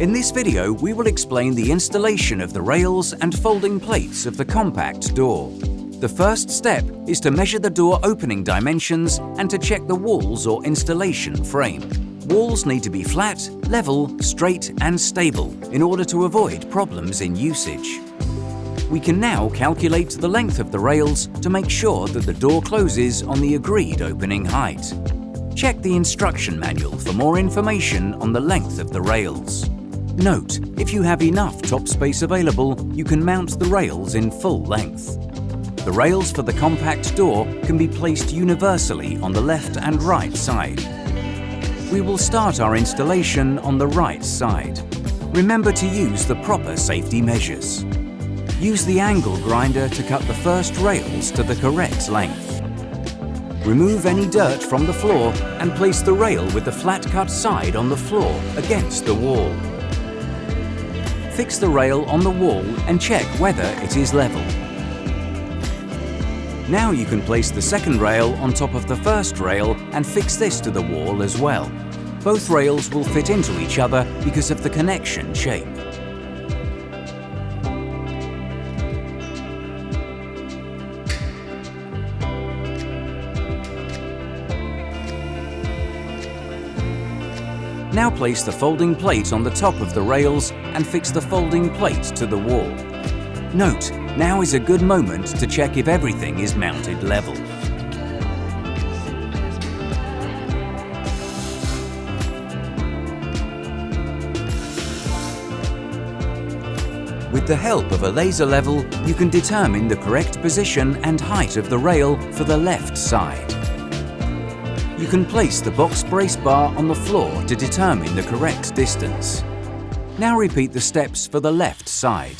In this video, we will explain the installation of the rails and folding plates of the compact door. The first step is to measure the door opening dimensions and to check the walls or installation frame. Walls need to be flat, level, straight and stable in order to avoid problems in usage. We can now calculate the length of the rails to make sure that the door closes on the agreed opening height. Check the instruction manual for more information on the length of the rails. Note, if you have enough top space available, you can mount the rails in full length. The rails for the compact door can be placed universally on the left and right side. We will start our installation on the right side. Remember to use the proper safety measures. Use the angle grinder to cut the first rails to the correct length. Remove any dirt from the floor and place the rail with the flat cut side on the floor against the wall. Fix the rail on the wall and check whether it is level. Now you can place the second rail on top of the first rail and fix this to the wall as well. Both rails will fit into each other because of the connection shape. Now place the folding plate on the top of the rails and fix the folding plate to the wall. Note, now is a good moment to check if everything is mounted level. With the help of a laser level, you can determine the correct position and height of the rail for the left side. You can place the box brace bar on the floor to determine the correct distance. Now repeat the steps for the left side.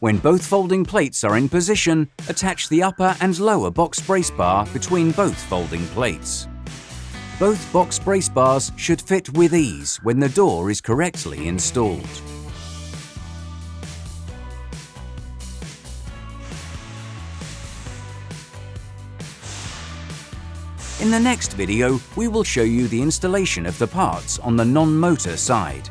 When both folding plates are in position, attach the upper and lower box brace bar between both folding plates. Both box brace bars should fit with ease when the door is correctly installed. In the next video, we will show you the installation of the parts on the non-motor side.